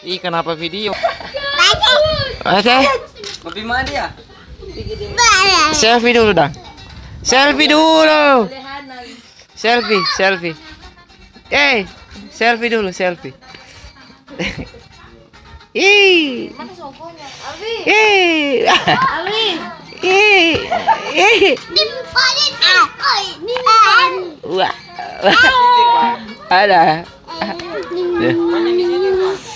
Ih, kenapa video? Oke. Kopi mana dia? Selfie dulu dong. Selfie dulu. Selfie, selfie. Eh, selfie dulu, selfie. Ih. Mana sokonya? Abi. Ih. Abi. Ih. Ih. Wah. Ada. Ya. Mana di sini?